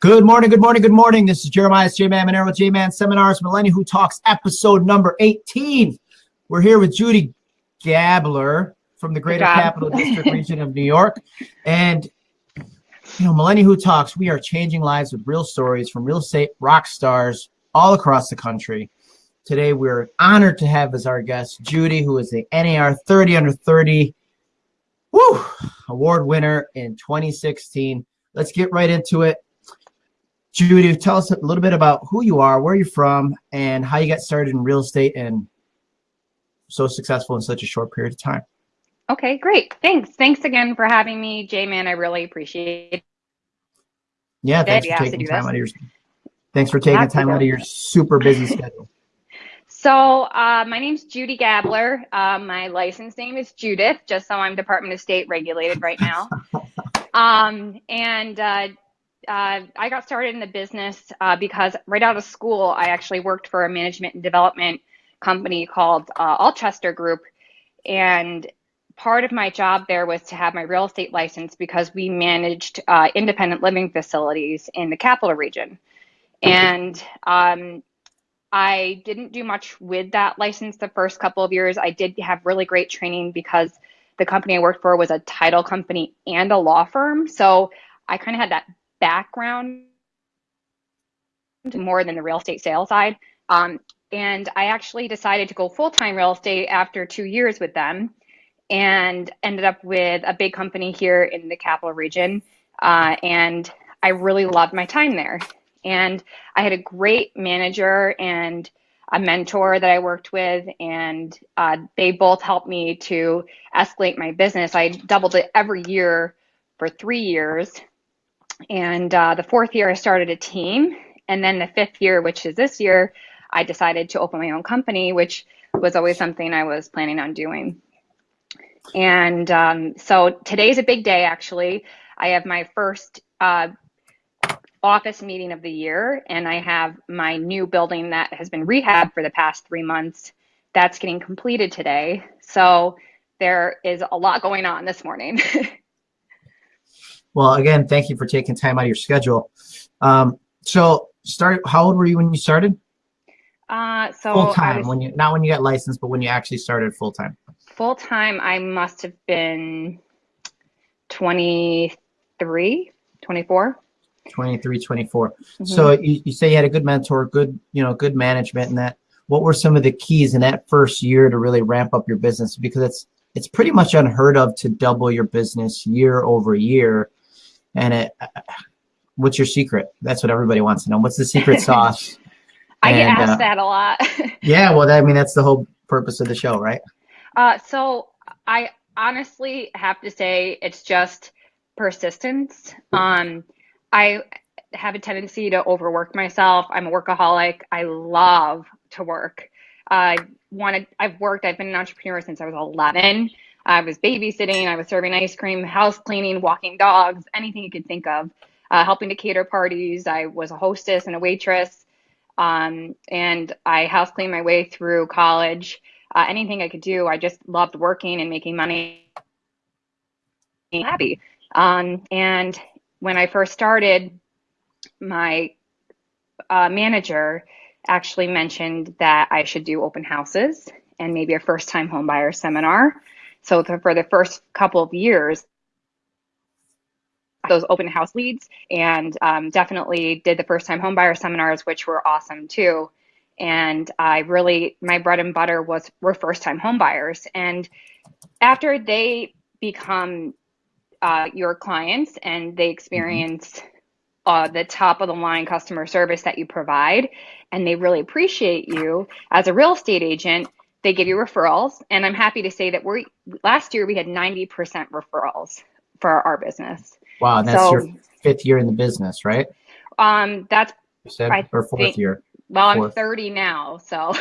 Good morning, good morning, good morning. This is Jeremiah J-Man Monero with J-Man Seminars, Millennial Who Talks, episode number 18. We're here with Judy Gabler from the Greater Capital District region of New York. And, you know, Millennial Who Talks, we are changing lives with real stories from real estate rock stars all across the country. Today, we're honored to have as our guest Judy, who is the NAR 30 under 30 woo, award winner in 2016. Let's get right into it. Judy, tell us a little bit about who you are, where you're from, and how you got started in real estate and so successful in such a short period of time. Okay, great. Thanks. Thanks again for having me, J-Man. I really appreciate it. Yeah, thanks for taking time out of your thanks for taking time out of your super busy schedule. So uh, my name's Judy Gabler. Uh, my license name is Judith, just so I'm Department of State regulated right now. um, and uh, uh, I got started in the business uh, because right out of school, I actually worked for a management and development company called uh, Alchester Group. And part of my job there was to have my real estate license because we managed uh, independent living facilities in the capital region. And um, I didn't do much with that license the first couple of years. I did have really great training because the company I worked for was a title company and a law firm. So I kind of had that background more than the real estate sales side. Um, and I actually decided to go full time real estate after two years with them and ended up with a big company here in the capital region. Uh, and I really loved my time there. And I had a great manager and a mentor that I worked with, and uh, they both helped me to escalate my business. I doubled it every year for three years and uh, the fourth year, I started a team. And then the fifth year, which is this year, I decided to open my own company, which was always something I was planning on doing. And um, so today's a big day, actually. I have my first uh, office meeting of the year, and I have my new building that has been rehabbed for the past three months. That's getting completed today. So there is a lot going on this morning. Well, again, thank you for taking time out of your schedule. Um, so, start. How old were you when you started? Uh, so full time when you not when you got licensed, but when you actually started full time. Full time, I must have been 23, 24. 23, 24. Mm-hmm. So you, you say you had a good mentor, good, you know, good management and that. What were some of the keys in that first year to really ramp up your business? Because it's it's pretty much unheard of to double your business year over year and it, what's your secret? That's what everybody wants to know. What's the secret sauce? I and, get asked uh, that a lot. yeah, well, I mean, that's the whole purpose of the show, right? Uh, so I honestly have to say it's just persistence. Um, I have a tendency to overwork myself. I'm a workaholic. I love to work. I wanted. I've worked. I've been an entrepreneur since I was 11. I was babysitting, I was serving ice cream, house cleaning, walking dogs, anything you could think of, uh, helping to cater parties. I was a hostess and a waitress. Um, and I house cleaned my way through college. Uh, anything I could do, I just loved working and making money, happy. Um, and when I first started, my uh, manager actually mentioned that I should do open houses and maybe a first time homebuyer seminar. So for the first couple of years, those open house leads and um, definitely did the first time homebuyer seminars, which were awesome too. And I really, my bread and butter was were first time homebuyers. And after they become uh, your clients and they experience uh, the top of the line customer service that you provide, and they really appreciate you as a real estate agent, they give you referrals, and I'm happy to say that we last year we had 90% referrals for our business. Wow, that's so, your fifth year in the business, right? Um, that's said, or fourth think, year. Well, fourth. I'm 30 now, so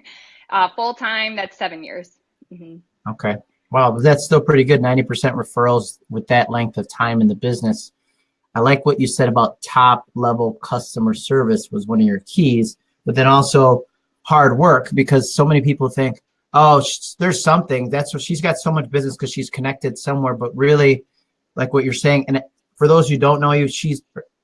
uh, full time. That's seven years. Mm-hmm. Okay. Wow, that's still pretty good. 90% referrals with that length of time in the business. I like what you said about top level customer service was one of your keys, but then also hard work because so many people think, oh, there's something. That's what she's got so much business because she's connected somewhere. But really, like what you're saying, and for those who don't know you, she's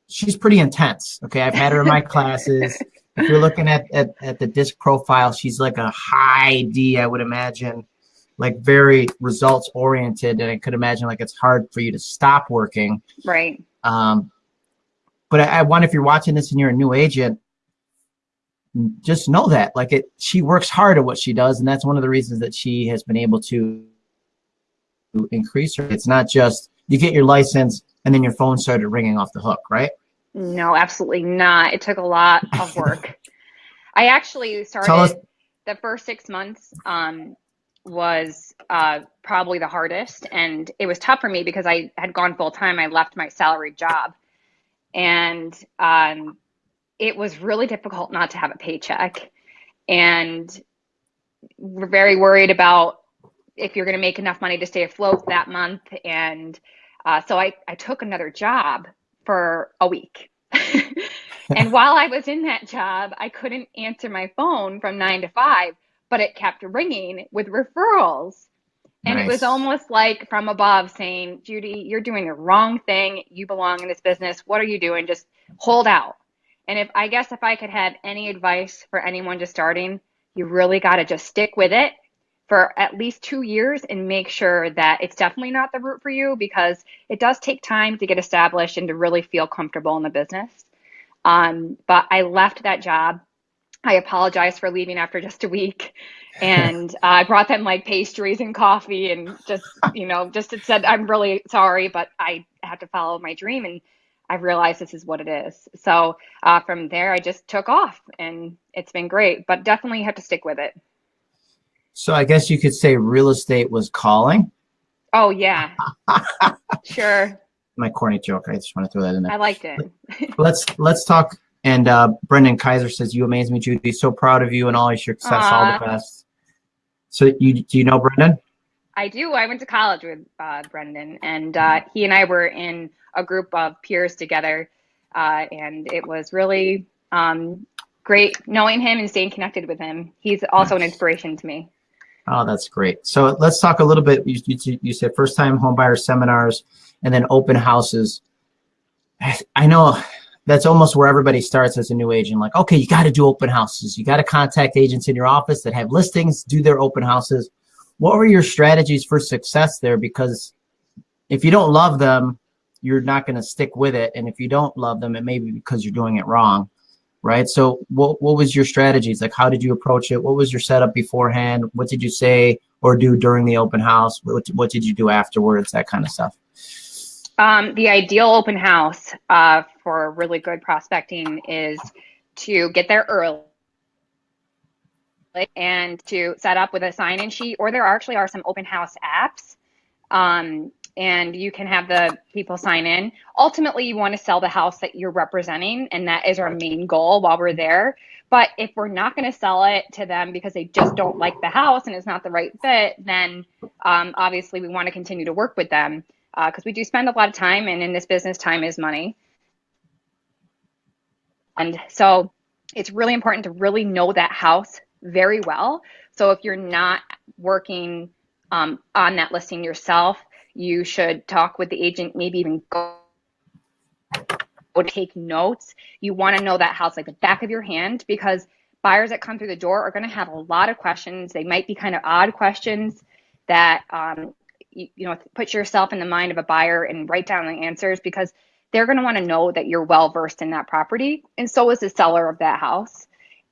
she's pretty intense. Okay, I've had her in my classes. If you're looking at, at at the disc profile, she's like a high D, I would imagine, like very results oriented, and I could imagine like it's hard for you to stop working. Right. Um, but I, I wonder if you're watching this and you're a new agent, just know that like it, she works hard at what she does, and that's one of the reasons that she has been able to increase her. It's not just you get your license and then your phone started ringing off the hook, right? No, absolutely not. It took a lot of work. I actually started the first six months um, was uh, probably the hardest, and it was tough for me because I had gone full time. I left my salaried job, and um, it was really difficult not to have a paycheck, and we're very worried about if you're going to make enough money to stay afloat that month, and uh, so I, I took another job for a week. and while I was in that job, I couldn't answer my phone from nine to five, but it kept ringing with referrals. And nice. it was almost like from above saying, Judy, you're doing the wrong thing. You belong in this business. What are you doing? Just hold out. And if I guess if I could have any advice for anyone just starting, you really got to just stick with it for at least two years and make sure that it's definitely not the route for you because it does take time to get established and to really feel comfortable in the business. Um, but I left that job. I apologized for leaving after just a week. And uh, I brought them like pastries and coffee and just, you know, just said, I'm really sorry, but I have to follow my dream. And I realized this is what it is. So uh, from there, I just took off and it's been great, but definitely you have to stick with it. So I guess you could say real estate was calling. Oh yeah, sure. My corny joke. I just want to throw that in there. I liked it. let's let's talk. And uh, Brendan Kaiser says, "You amaze me, Judy. So proud of you and all your success. Aww. All the best." So you do you know Brendan? I do. I went to college with uh, Brendan, and uh, he and I were in a group of peers together, uh, and it was really um, great knowing him and staying connected with him. He's also nice. an inspiration to me. Oh, that's great. So let's talk a little bit. You, you, you said first time homebuyer seminars and then open houses. I know that's almost where everybody starts as a new agent. Like, okay, you got to do open houses. You got to contact agents in your office that have listings, do their open houses. What were your strategies for success there? Because if you don't love them, you're not going to stick with it. And if you don't love them, it may be because you're doing it wrong right? So what, what was your strategies? Like, how did you approach it? What was your setup beforehand? What did you say or do during the open house? What, what did you do afterwards? That kind of stuff. Um, the ideal open house uh, for really good prospecting is to get there early and to set up with a sign-in sheet, or there actually are some open house apps um, and you can have the people sign in. Ultimately, you want to sell the house that you're representing, and that is our main goal while we're there. But if we're not going to sell it to them because they just don't like the house and it's not the right fit, then um, obviously we want to continue to work with them because uh, we do spend a lot of time, and in this business, time is money. And so it's really important to really know that house very well. So if you're not working um, on that listing yourself, you should talk with the agent, maybe even go take notes. You want to know that house like the back of your hand because buyers that come through the door are going to have a lot of questions. They might be kind of odd questions that um, you, you know put yourself in the mind of a buyer and write down the answers because they're going to want to know that you're well versed in that property, and so is the seller of that house.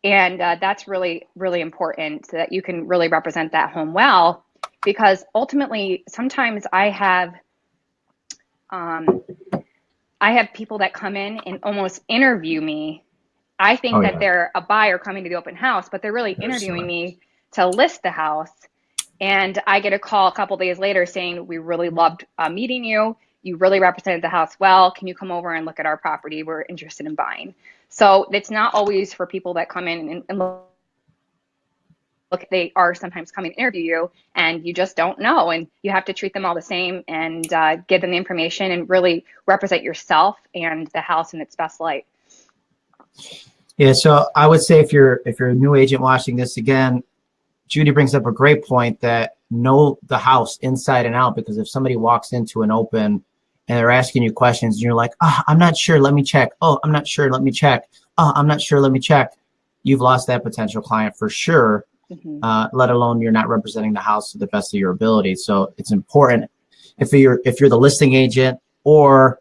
And uh, that's really, really important so that you can really represent that home well because ultimately sometimes I have um, I have people that come in and almost interview me. I think oh, that yeah. they're a buyer coming to the open house, but they're really interviewing me to list the house. And I get a call a couple days later saying, "We really loved uh, meeting you. You really represented the house well. Can you come over and look at our property? We're interested in buying." So it's not always for people that come in and, and look look, they are sometimes coming to interview you and you just don't know. And you have to treat them all the same and uh, give them the information and really represent yourself and the house in its best light. Yeah, so I would say if you're if you're a new agent watching this again, Judy brings up a great point that know the house inside and out because if somebody walks into an open and they're asking you questions and you're like, oh, I'm not sure, let me check. Oh, I'm not sure, let me check. Oh, I'm not sure, let me check. You've lost that potential client for sure, mm-hmm. uh, let alone you're not representing the house to the best of your ability. So it's important if you're if you're the listing agent or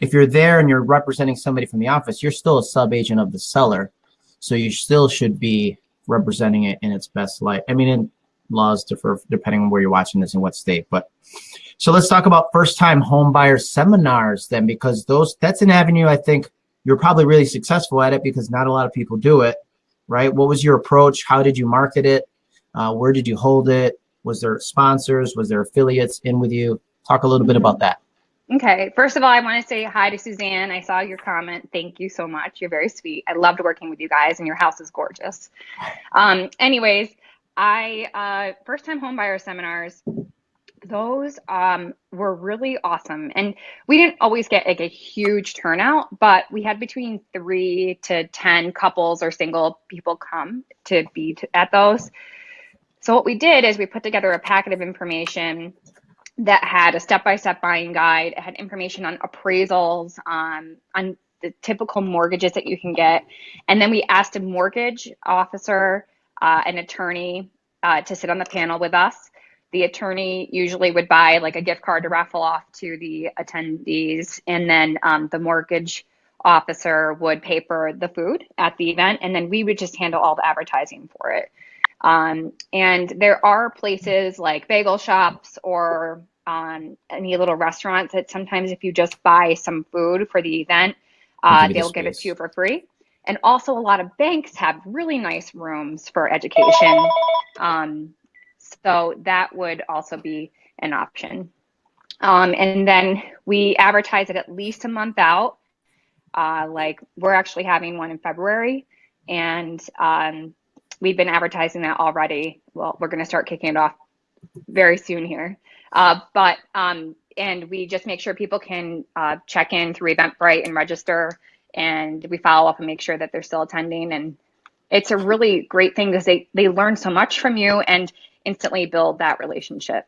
if you're there and you're representing somebody from the office, you're still a sub agent of the seller. So you still should be representing it in its best light. I mean, in laws differ depending on where you're watching this and what state, but so let's talk about first-time home buyer seminars then, because those that's an avenue I think you're probably really successful at it because not a lot of people do it, right? What was your approach? How did you market it? Uh, where did you hold it? Was there sponsors? Was there affiliates in with you? Talk a little bit about that. Okay. First of all, I want to say hi to Suzanne. I saw your comment. Thank you so much. You're very sweet. I loved working with you guys, and your house is gorgeous. Um, anyways, I uh, first time home buyer seminars those um, were really awesome. And we didn't always get like a huge turnout, but we had between three to 10 couples or single people come to be at those. So what we did is we put together a packet of information that had a step-by-step buying guide. It had information on appraisals, um, on the typical mortgages that you can get. And then we asked a mortgage officer, uh, an attorney uh, to sit on the panel with us. The attorney usually would buy like a gift card to raffle off to the attendees and then um, the mortgage officer would paper the food at the event and then we would just handle all the advertising for it. Um, and there are places like bagel shops or um, any little restaurants that sometimes if you just buy some food for the event uh, they'll give it to you for free and also a lot of banks have really nice rooms for education um, so that would also be an option. Um, and then we advertise it at least a month out. Uh, like we're actually having one in February, and um, we've been advertising that already. Well, we're going to start kicking it off very soon here. Uh, but um, and we just make sure people can uh, check in through Eventbrite and register, and we follow up and make sure that they're still attending. And it's a really great thing because they they learn so much from you, and instantly build that relationship.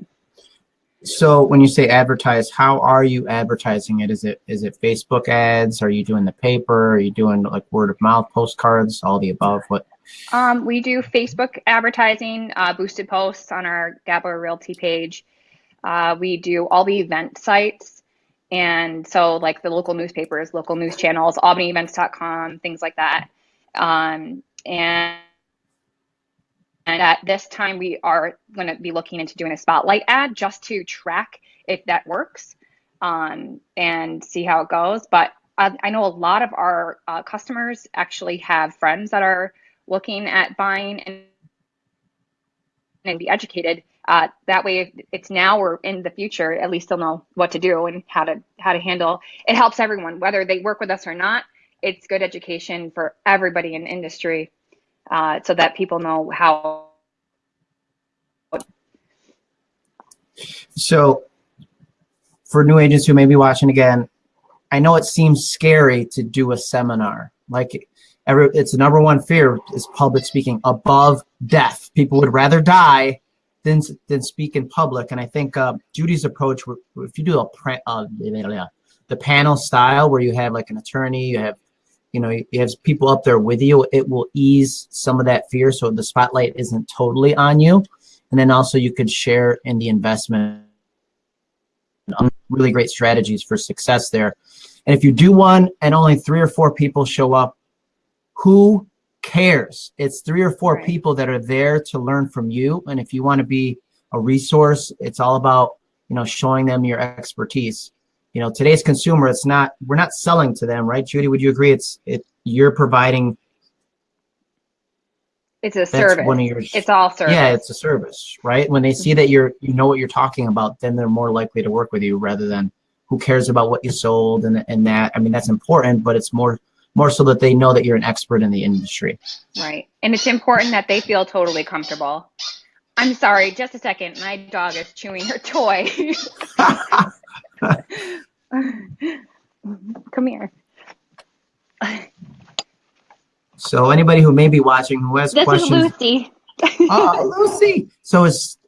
So when you say advertise, how are you advertising it? Is it is it Facebook ads? Are you doing the paper? Are you doing like word of mouth postcards? All the above? What? Um, we do Facebook advertising, uh, boosted posts on our Gabler Realty page. Uh, we do all the event sites, and so like the local newspapers, local news channels, AlbanyEvents.com, things like that. Um, and and at this time, we are going to be looking into doing a spotlight ad just to track if that works um, and see how it goes. But I, I know a lot of our uh, customers actually have friends that are looking at buying and, and be educated. Uh, that way, it's now or in the future, at least they'll know what to do and how to how to handle. It helps everyone, whether they work with us or not. It's good education for everybody in industry uh, so that people know how. So, for new agents who may be watching again, I know it seems scary to do a seminar. Like, every, it's the number one fear is public speaking above death. People would rather die than than speak in public. And I think uh, Judy's approach, if you do a uh, the panel style where you have like an attorney, you have you know, you have people up there with you, it will ease some of that fear so the spotlight isn't totally on you. And then also you could share in the investment. Really great strategies for success there. And if you do one and only three or four people show up, who cares? It's three or four right. people that are there to learn from you. And if you want to be a resource, it's all about, you know, showing them your expertise. You know today's consumer it's not we're not selling to them right judy? Would you agree it's it you're providing it's a service one of your, it's all service. yeah it's a service right? When they see mm-hmm. that you're you know what you're talking about then they're more likely to work with you rather than who cares about what you sold and, and that. I mean that's important but it's more more so that they know that you're an expert in the industry right and it's important that they feel totally comfortable i'm sorry just a second my dog is chewing her toy Come here. So anybody who may be watching who has this questions. This is Lucy. oh, Lucy. So is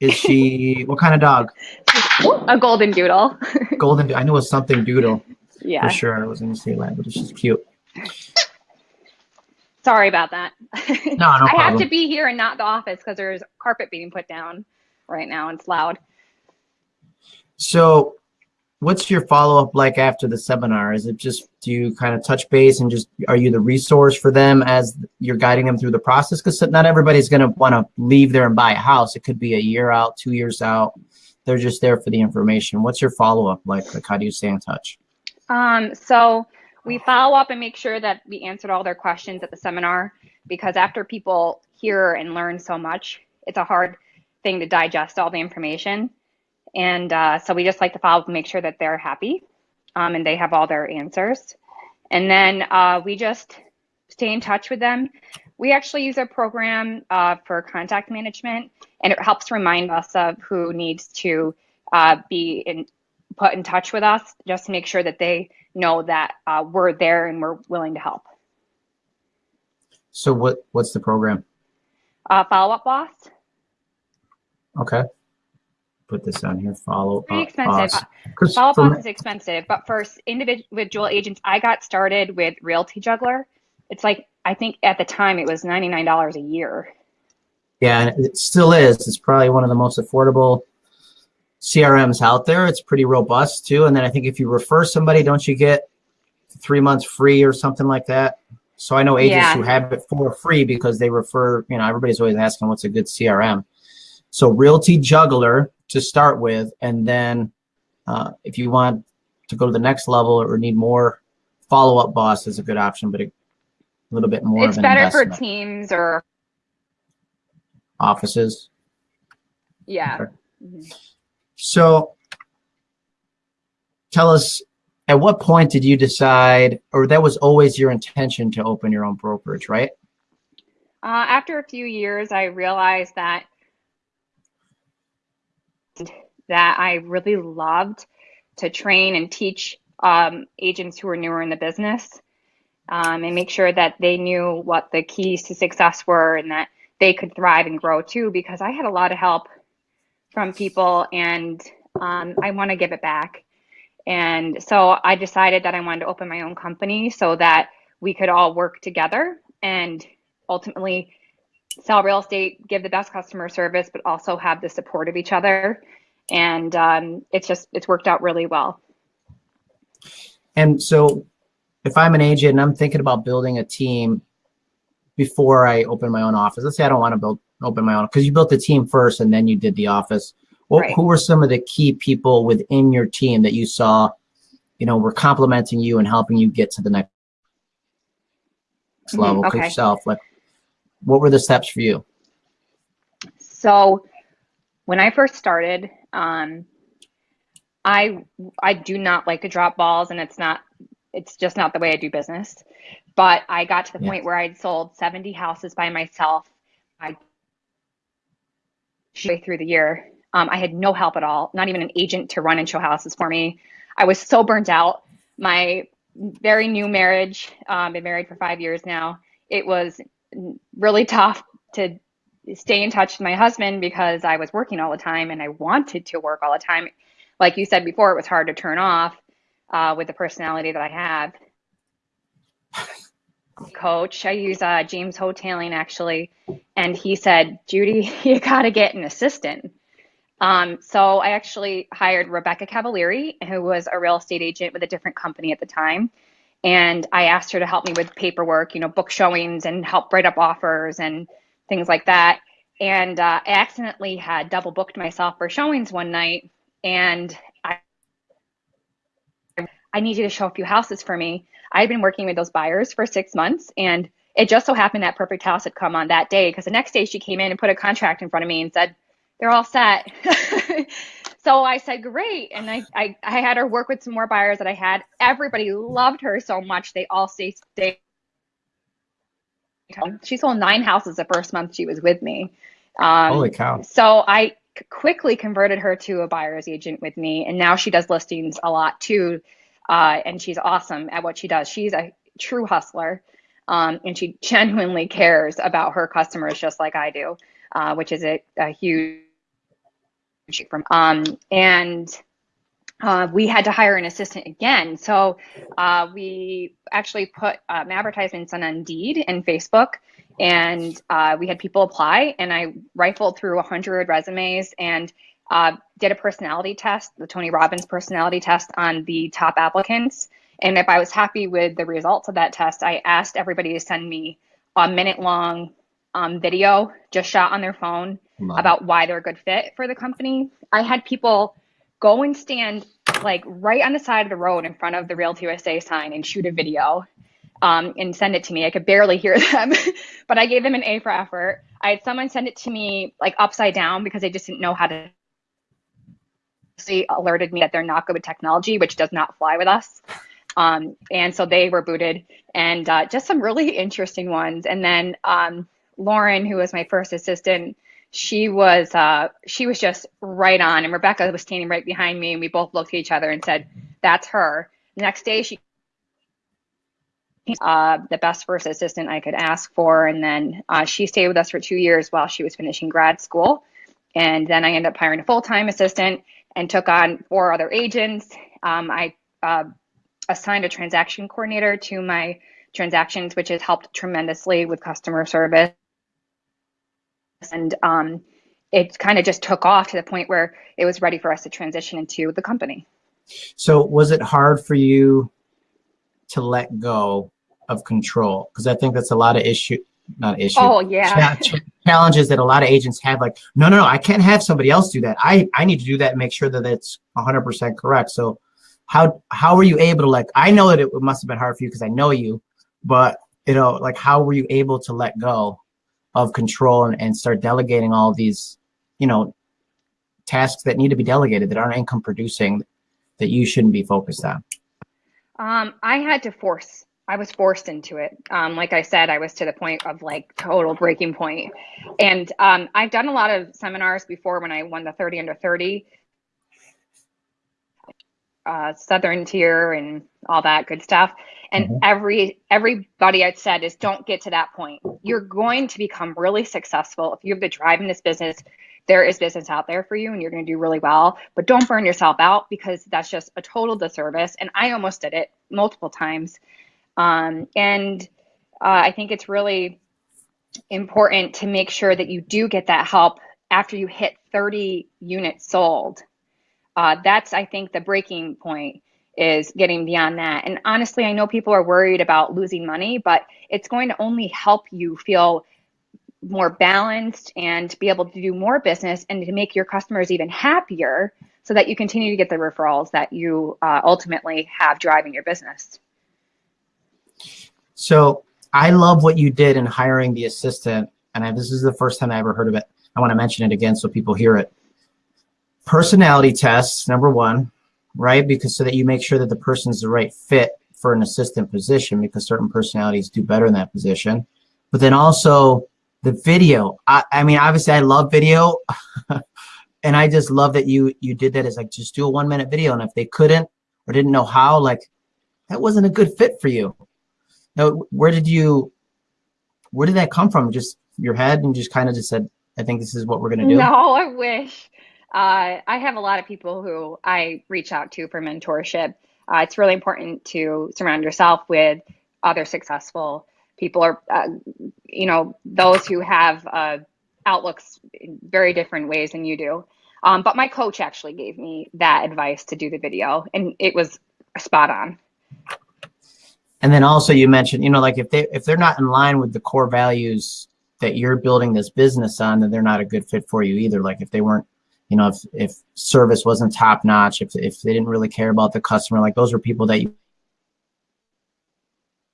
is she what kind of dog? A golden doodle. golden. I knew it was something doodle. Yeah. For sure. I was going to say that, but it's just cute. Sorry about that. No, no I problem. have to be here and not the office because there's carpet being put down right now. and It's loud. So, what's your follow up like after the seminar? Is it just do you kind of touch base and just are you the resource for them as you're guiding them through the process? Because not everybody's going to want to leave there and buy a house. It could be a year out, two years out. They're just there for the information. What's your follow up like? Like, how do you stay in touch? Um, so we follow up and make sure that we answered all their questions at the seminar because after people hear and learn so much, it's a hard thing to digest all the information. And uh, so we just like to follow up and make sure that they're happy um, and they have all their answers. And then uh, we just stay in touch with them. We actually use a program uh, for contact management, and it helps remind us of who needs to uh, be in, put in touch with us just to make sure that they know that uh, we're there and we're willing to help. So, what what's the program? Uh, follow up boss. Okay. Put this on here. Follow up. Pretty up expensive. boss. 'Cause Follow up boss is expensive, but for individual with dual agents, I got started with Realty Juggler. It's like I think at the time it was ninety nine dollars a year. Yeah, and it still is. It's probably one of the most affordable CRMs out there. It's pretty robust too. And then I think if you refer somebody, don't you get three months free or something like that? So I know agents Yeah. who have it for free because they refer, you know, everybody's always asking what's a good CRM. So Realty Juggler to start with, and then uh, if you want to go to the next level or need more, Follow Up Boss is a good option, but a little bit more it's of an better for teams or offices. yeah. Okay. Mhm. So tell us, at what point did you decide, or that was always your intention to open your own brokerage, right? Uh, after a few years, I realized that that I really loved to train and teach um, agents who are newer in the business um, and make sure that they knew what the keys to success were and that they could thrive and grow too. Because I had a lot of help from people and um, I want to give it back. And so I decided that I wanted to open my own company so that we could all work together and ultimately sell real estate, give the best customer service, but also have the support of each other. And um, it's just, it's worked out really well. And so if I'm an agent and I'm thinking about building a team before I open my own office, let's say I don't want to build open my own because you built the team first and then you did the office. What, Right. Who were some of the key people within your team that you saw, you know, were complimenting you and helping you get to the next Mhm, level okay. yourself? Like, what were the steps for you? So when I first started, um, I I do not like to drop balls, and it's not it's just not the way I do business. But I got to the Yeah. point where I'd sold 70 houses by myself. I through the year. Um, I had no help at all, not even an agent to run and show houses for me. I was so burnt out. My very new marriage, um, been married for five years now. It was really tough to stay in touch with my husband because I was working all the time and I wanted to work all the time. Like you said before, it was hard to turn off uh, with the personality that I have. Coach, I use uh, James Hoteling actually, and he said, Judy, you got to get an assistant. Um, so I actually hired Rebecca Cavalieri, who was a real estate agent with a different company at the time. And I asked her to help me with paperwork, you know, book showings and help write up offers and things like that. And uh, I accidentally had double booked myself for showings one night. And I need you to show a few houses for me. I had been working with those buyers for six months. And it just so happened that perfect house had come on that day because the next day she came in and put a contract in front of me and said, they're all set. so I said, great. And I, I, I had her work with some more buyers that I had. Everybody loved her so much. They all stayed. She sold nine houses the first month she was with me. Um, Holy cow. so I quickly converted her to a buyer's agent with me. And now she does listings a lot too. Uh, and she's awesome at what she does. She's a true hustler. Um, and she genuinely cares about her customers just like I do, uh, which is a, a huge from um, and uh, we had to hire an assistant again. So uh, we actually put um, advertisements on Indeed and Facebook, and uh, we had people apply. And I rifled through 100 resumes and uh, did a personality test, the Tony Robbins personality test on the top applicants. And if I was happy with the results of that test, I asked everybody to send me a minute long um, video just shot on their phone about why they're a good fit for the company. I had people go and stand like right on the side of the road in front of the Realty USA sign and shoot a video um, and send it to me. I could barely hear them, but I gave them an A for effort. I had someone send it to me like upside down because they just didn't know how to. Alerted me that they're not good with technology, which does not fly with us. Um, and so they were booted, and uh, just some really interesting ones. And then um, Lauren, who was my first assistant, she was uh, she was just right on. And Rebecca was standing right behind me, and we both looked at each other and said, "That's her." The next day, she uh, the best first assistant I could ask for, and then uh, she stayed with us for two years while she was finishing grad school. And then I ended up hiring a full time assistant and took on four other agents. Um, I uh, assigned a transaction coordinator to my transactions, which has helped tremendously with customer service and um, it kind of just took off to the point where it was ready for us to transition into the company. So was it hard for you to let go of control? Because I think that's a lot of issue, not issue. Oh yeah. challenges that a lot of agents have. Like, no, no, no, I can't have somebody else do that. I I need to do that and make sure that it's 100% correct. So how how were you able to like? I know that it must have been hard for you because I know you, but you know, like how were you able to let go of control and, and start delegating all these, you know, tasks that need to be delegated that aren't income producing that you shouldn't be focused on? Um, I had to force, I was forced into it. Um, like I said, I was to the point of like total breaking point. And um, I've done a lot of seminars before when I won the 30 under 30 uh, Southern tier and all that good stuff. And mm-hmm. every everybody I'd said is don't get to that point. You're going to become really successful if you have the drive in this business. There is business out there for you, and you're going to do really well. But don't burn yourself out because that's just a total disservice. And I almost did it multiple times. Um, and uh, I think it's really important to make sure that you do get that help after you hit 30 units sold uh, that's I think the breaking point is getting beyond that. And honestly, I know people are worried about losing money, but it's going to only help you feel more balanced and be able to do more business and to make your customers even happier so that you continue to get the referrals that you uh, ultimately have driving your business. So I love what you did in hiring the assistant. And I, this is the first time I ever heard of it. I want to mention it again so people hear it personality tests, number one, right? Because so that you make sure that the person's the right fit for an assistant position because certain personalities do better in that position. But then also the video. I, I mean, obviously I love video and I just love that you, you did that as like, just do a one minute video. And if they couldn't or didn't know how, like that wasn't a good fit for you. Now, where did you, where did that come from? Just your head and just kind of just said, I think this is what we're going to do. No, I wish. Uh, I have a lot of people who I reach out to for mentorship. Uh, it's really important to surround yourself with other successful people or, uh, you know, those who have uh, outlooks in very different ways than you do. Um, but my coach actually gave me that advice to do the video, and it was spot on. And then also you mentioned, you know, like if they if they're not in line with the core values that you're building this business on, then they're not a good fit for you either. Like if they weren't you know, if, if service wasn't top notch, if, if they didn't really care about the customer, like those were people that you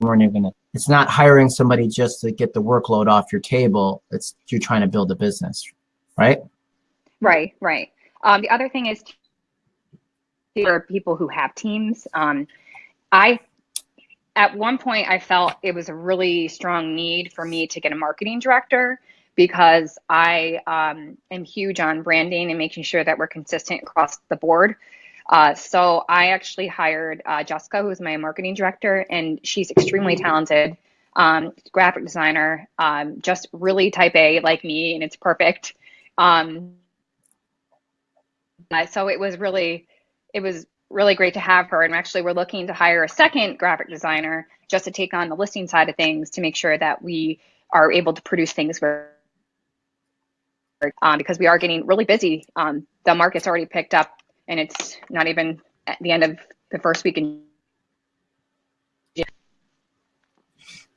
weren't even, it's not hiring somebody just to get the workload off your table. It's you're trying to build a business, right? Right, right. Um, the other thing is there are people who have teams. Um, I, at one point I felt it was a really strong need for me to get a marketing director because I um, am huge on branding and making sure that we're consistent across the board. Uh, so I actually hired uh, Jessica, who's my marketing director, and she's extremely talented, um, graphic designer, um, just really type A like me, and it's perfect. Um, so it was really, it was really great to have her. And actually, we're looking to hire a second graphic designer just to take on the listing side of things to make sure that we are able to produce things where um, because we are getting really busy. Um, the market's already picked up, and it's not even at the end of the first week in.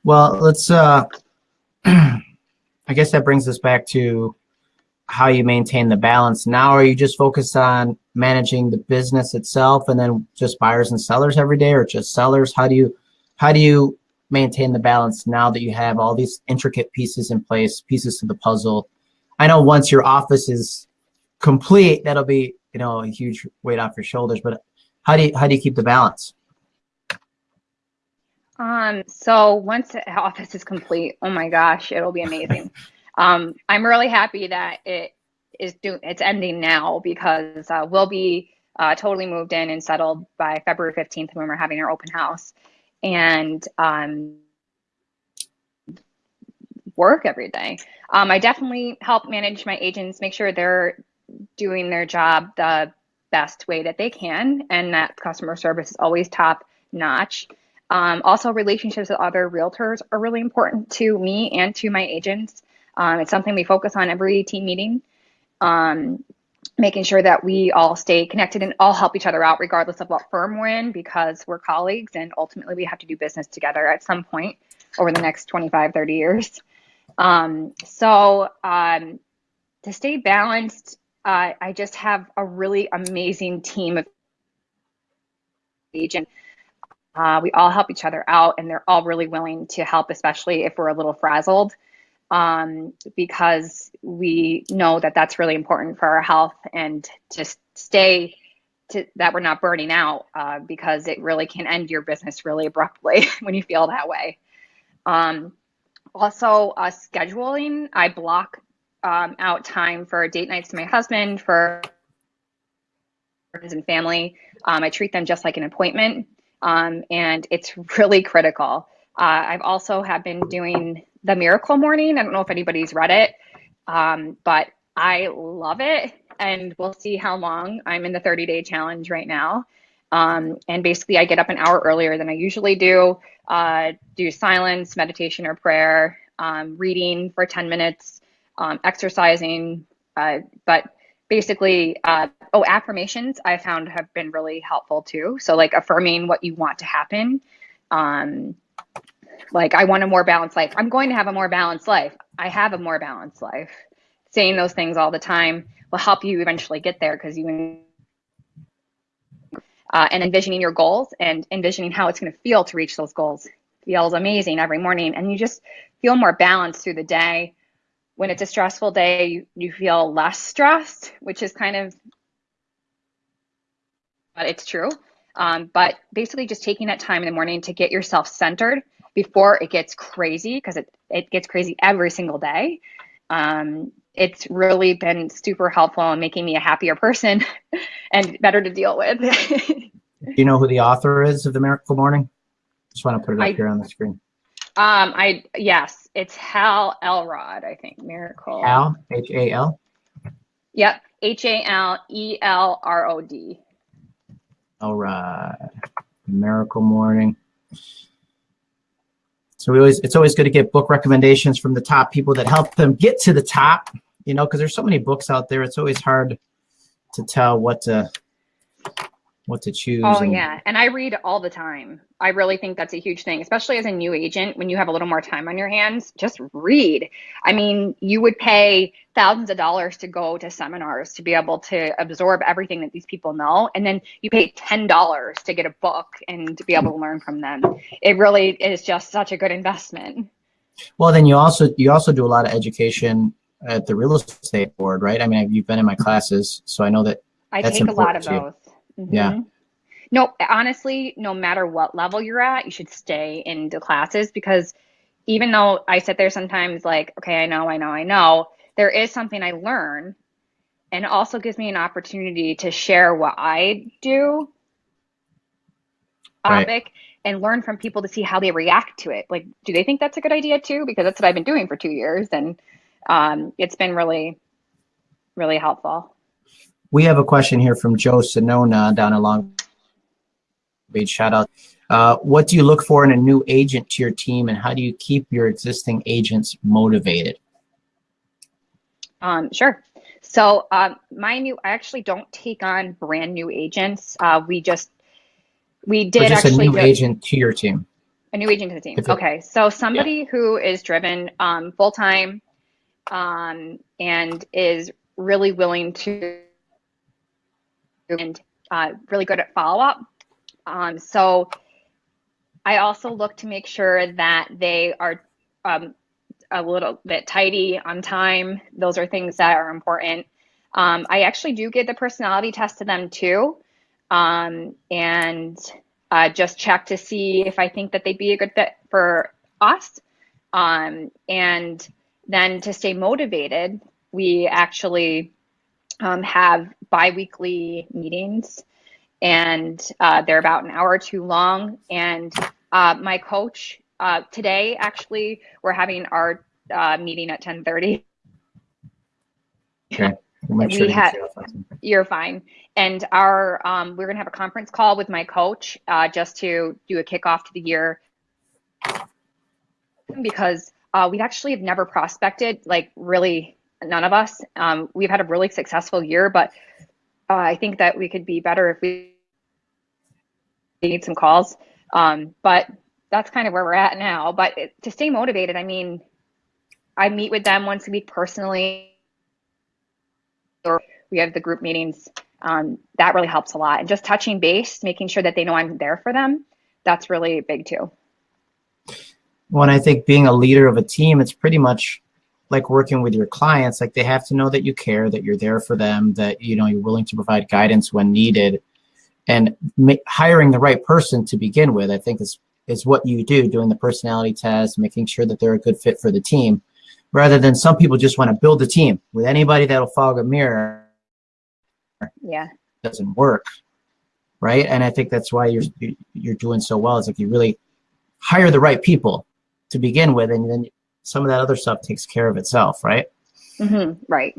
Well, let's. Uh, I guess that brings us back to how you maintain the balance. Now, are you just focused on managing the business itself, and then just buyers and sellers every day, or just sellers? How do you, how do you maintain the balance now that you have all these intricate pieces in place, pieces to the puzzle? I know once your office is complete, that'll be you know a huge weight off your shoulders. But how do you how do you keep the balance? Um, so once the office is complete, oh my gosh, it'll be amazing. um, I'm really happy that it is doing it's ending now because uh, we'll be uh, totally moved in and settled by February 15th when we're having our open house, and um, work every day. Um, I definitely help manage my agents, make sure they're doing their job the best way that they can, and that customer service is always top notch. Um, also, relationships with other realtors are really important to me and to my agents. Um, it's something we focus on every team meeting, um, making sure that we all stay connected and all help each other out, regardless of what firm we're in, because we're colleagues and ultimately we have to do business together at some point over the next 25, 30 years. Um, so um, to stay balanced, uh, I just have a really amazing team of agents. Uh, we all help each other out, and they're all really willing to help, especially if we're a little frazzled, um, because we know that that's really important for our health and to stay to, that we're not burning out, uh, because it really can end your business really abruptly when you feel that way. Um, also, uh, scheduling, I block um, out time for date nights to my husband, for friends and family. Um, I treat them just like an appointment um, and it's really critical. Uh, I've also have been doing the Miracle Morning. I don't know if anybody's read it, um, but I love it, and we'll see how long. I'm in the 30 day challenge right now, um, and basically I get up an hour earlier than I usually do. Uh, do silence, meditation, or prayer, um, reading for 10 minutes, um, exercising, uh, but basically uh, oh affirmations i found have been really helpful too so like affirming what you want to happen um like i want a more balanced life. I'm going to have a more balanced life. I have a more balanced life. Saying those things all the time will help you eventually get there because you uh, and envisioning your goals and envisioning how it's going to feel to reach those goals feels amazing every morning. And you just feel more balanced through the day. When it's a stressful day, you, you feel less stressed, which is kind of, but it's true. Um, but basically, just taking that time in the morning to get yourself centered before it gets crazy, because it, it gets crazy every single day. Um, it's really been super helpful in making me a happier person and better to deal with. Do you know who the author is of The Miracle Morning? Just want to put it up I, here on the screen. Um, I yes, it's Hal Elrod. I think Miracle. Hal H A L. Yep, H A L E L R O D. Elrod, Miracle Morning. So we always it's always good to get book recommendations from the top people that help them get to the top. You know, because there's so many books out there. It's always hard to tell what to what to choose. Oh and... yeah, and I read all the time. I really think that's a huge thing, especially as a new agent when you have a little more time on your hands. Just read. I mean, you would pay thousands of dollars to go to seminars to be able to absorb everything that these people know, and then you pay ten dollars to get a book and to be able to learn from them. It really is just such a good investment. Well, then you also you also do a lot of education at the real estate board, right? I mean, you've been in my classes, so I know that. I take a lot of those. Mm-hmm. Yeah. No, honestly, no matter what level you're at, you should stay in the classes because even though I sit there sometimes like, okay, I know, I know, I know, there is something I learn and it also gives me an opportunity to share what I do topic right. and learn from people to see how they react to it. Like, do they think that's a good idea too? Because that's what I've been doing for two years and um, it's been really, really helpful. We have a question here from Joe Sonona down in Long Beach. Shout out. Uh, what do you look for in a new agent to your team and how do you keep your existing agents motivated? Um, sure. So um, my new, I actually don't take on brand new agents. Uh, we just, we did just actually- a new agent to your team. A new agent to the team. It, okay. So somebody yeah. who is driven um, full-time um, and is really willing to and uh, really good at follow-up. Um, so I also look to make sure that they are um, a little bit tidy on time. Those are things that are important. Um, I actually do give the personality test to them too, um, and uh, just check to see if I think that they'd be a good fit for us. Um, and then to stay motivated, we actually um, have biweekly meetings, and uh, they're about an hour or two long. And uh, my coach uh, today, actually, we're having our uh, meeting at 10:30. Okay. we sure had, you're fine. And our um, we're gonna have a conference call with my coach uh, just to do a kickoff to the year because uh, we actually have never prospected like really none of us. Um, we've had a really successful year, but uh, I think that we could be better if we need some calls. Um, but that's kind of where we're at now. But to stay motivated, I mean, I meet with them once a week personally, or we have the group meetings. Um, that really helps a lot. And just touching base, making sure that they know I'm there for them, that's really big too. Well, I think being a leader of a team, it's pretty much like working with your clients. Like they have to know that you care, that you're there for them, that you know you're willing to provide guidance when needed, and hiring the right person to begin with. I think is is what you do, doing the personality test, making sure that they're a good fit for the team rather than some people just want to build a team with anybody that'll fog a mirror. Yeah. Doesn't work. Right. And I think that's why you're, you're doing so well. It's like you really hire the right people to begin with. And then some of that other stuff takes care of itself. Right. Mm-hmm. Right.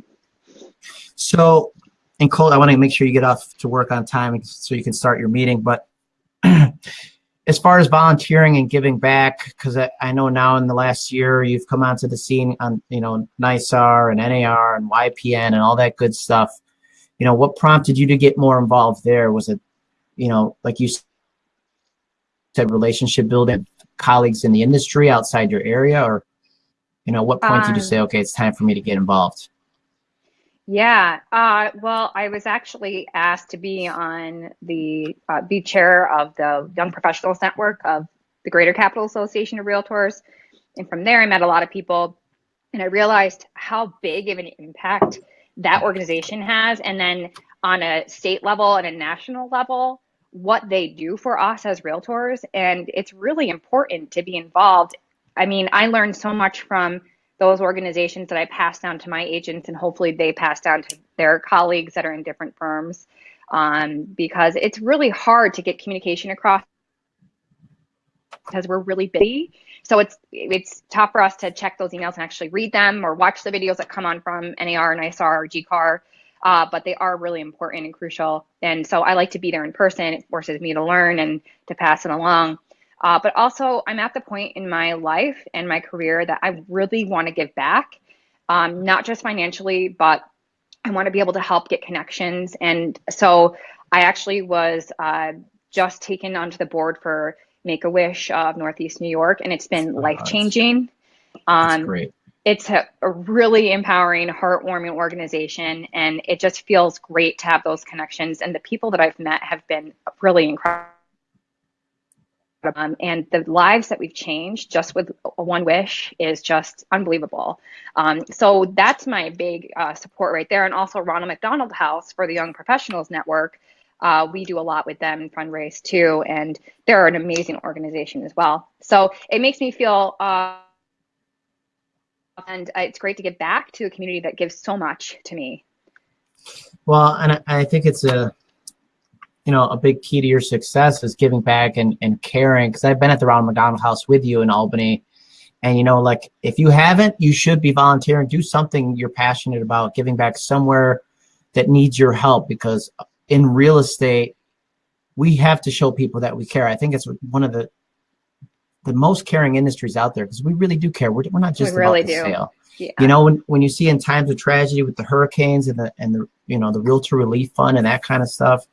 So, and Cole, I want to make sure you get off to work on time so you can start your meeting. But as far as volunteering and giving back, because I, I, know now in the last year you've come onto the scene on you know NYSAR and NAR and YPN and all that good stuff. You know, what prompted you to get more involved there? Was it, you know, like you said, relationship building, colleagues in the industry outside your area, or you know, what point um, did you um, say, okay, it's time for me to get involved? Yeah, uh, well, I was actually asked to be on the uh, be chair of the Young Professionals Network of the Greater Capital Association of Realtors, and from there I met a lot of people, and I realized how big of an impact that organization has, and then on a state level and a national level, what they do for us as realtors, and it's really important to be involved. I mean, I learned so much from those organizations that I pass down to my agents, and hopefully they pass down to their colleagues that are in different firms, um, because it's really hard to get communication across because we're really busy. So it's it's tough for us to check those emails and actually read them or watch the videos that come on from NAR, NYSAR, or GCAR. Uh, but they are really important and crucial. And so I like to be there in person. It forces me to learn and to pass it along. Uh, but also, I'm at the point in my life and my career that I really want to give back, um, not just financially, but I want to be able to help get connections. And so I actually was uh, just taken onto the board for Make a Wish of Northeast New York, and it's been oh, life changing. Um, great. It's a, a really empowering, heartwarming organization, and it just feels great to have those connections. And the people that I've met have been really incredible um, and the lives that we've changed just with one wish is just unbelievable. Um, so that's my big uh, support right there. And also Ronald McDonald House for the Young Professionals Network. Uh, we do a lot with them fundraise too, and they're an amazing organization as well. So it makes me feel, uh, and it's great to give back to a community that gives so much to me. Well, and I think it's a you know, a big key to your success is giving back and, and caring. Because I've been at the Ronald McDonald House with you in Albany. And, you know, like if you haven't, you should be volunteering. Do something you're passionate about, giving back somewhere that needs your help because in real estate, we have to show people that we care. I think it's one of the the most caring industries out there because we really do care. We're, we're not just we really about the do. sale. Yeah. You know, when, when you see in times of tragedy with the hurricanes and the and the you know the realtor relief fund and that kind of stuff,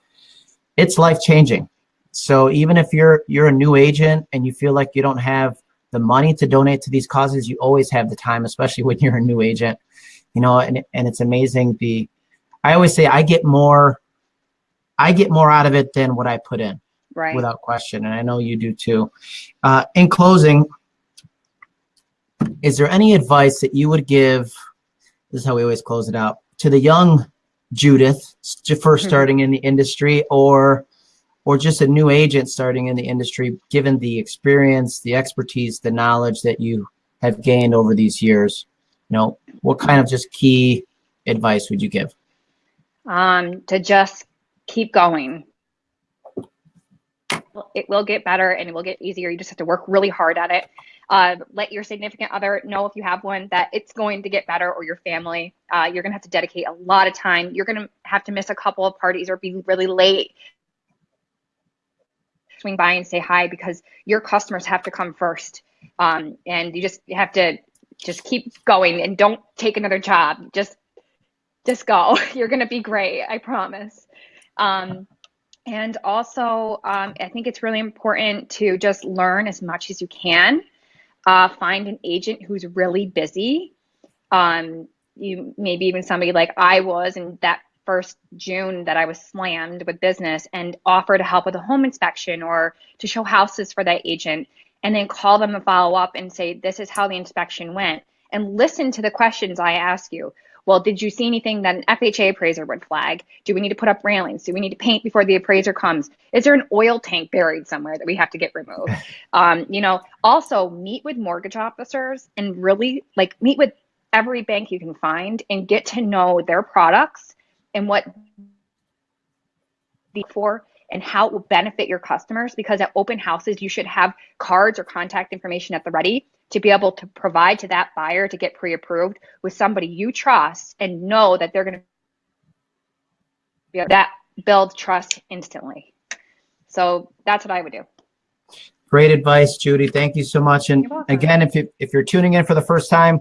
it's life changing. So even if you're you're a new agent and you feel like you don't have the money to donate to these causes, you always have the time, especially when you're a new agent. You know, and and it's amazing the I always say I get more I get more out of it than what I put in right. without question, and I know you do too. Uh, in closing, is there any advice that you would give? This is how we always close it out to the young Judith, st- first Mhm. starting in the industry, or or just a new agent starting in the industry, given the experience, the expertise, the knowledge that you have gained over these years. You know, what kind of just key advice would you give? um, to just keep going. It will get better and it will get easier. You just have to work really hard at it. Uh, let your significant other know if you have one that it's going to get better or your family. Uh, you're going to have to dedicate a lot of time. You're going to have to miss a couple of parties or be really late. Swing by and say hi because your customers have to come first. Um, and you just have to just keep going and don't take another job. Just just go. You're going to be great. I promise. Um, and also, um, I think it's really important to just learn as much as you can. Uh, find an agent who's really busy. Um, you maybe even somebody like I was in that first June that I was slammed with business and offer to help with a home inspection or to show houses for that agent and then call them and follow up and say, this is how the inspection went and listen to the questions I ask you. Well, did you see anything that an FHA appraiser would flag? Do we need to put up railings? Do we need to paint before the appraiser comes? Is there an oil tank buried somewhere that we have to get removed? Um, you know, also meet with mortgage officers and really like meet with every bank you can find and get to know their products and what the for and how it will benefit your customers because at open houses you should have cards or contact information at the ready to be able to provide to that buyer to get pre-approved with somebody you trust and know that they're going to be that builds trust instantly. So that's what I would do. Great advice, Judy. Thank you so much. And again, if you if you're tuning in for the first time,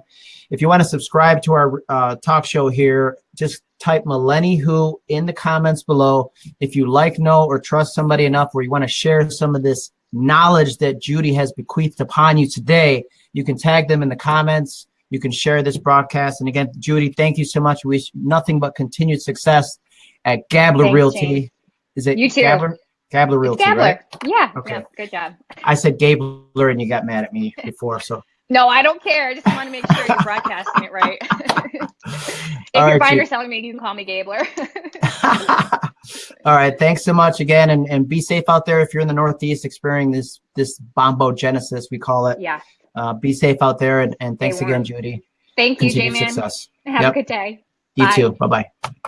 if you want to subscribe to our uh, talk show here, just type Melanie Who in the comments below. If you like, know, or trust somebody enough where you want to share some of this knowledge that Judy has bequeathed upon you today, you can tag them in the comments. You can share this broadcast. And again, Judy, thank you so much. We wish nothing but continued success at Gabler Thanks, Realty. James. Is it You too. Gabler? Gabler Realty, Gabler. right? Yeah. Okay. yeah. Good job. I said Gabler and you got mad at me before, so. No, I don't care. I just want to make sure you're broadcasting it right. if All you're right, buying or selling me, you can call me Gabler. All right, thanks so much again, and, and be safe out there if you're in the Northeast experiencing this this bombogenesis we call it. yeah. Uh, be safe out there, and, and thanks again. Judy. Thank you, J-Man. Have Yep. a good day. You Bye. too. Bye bye.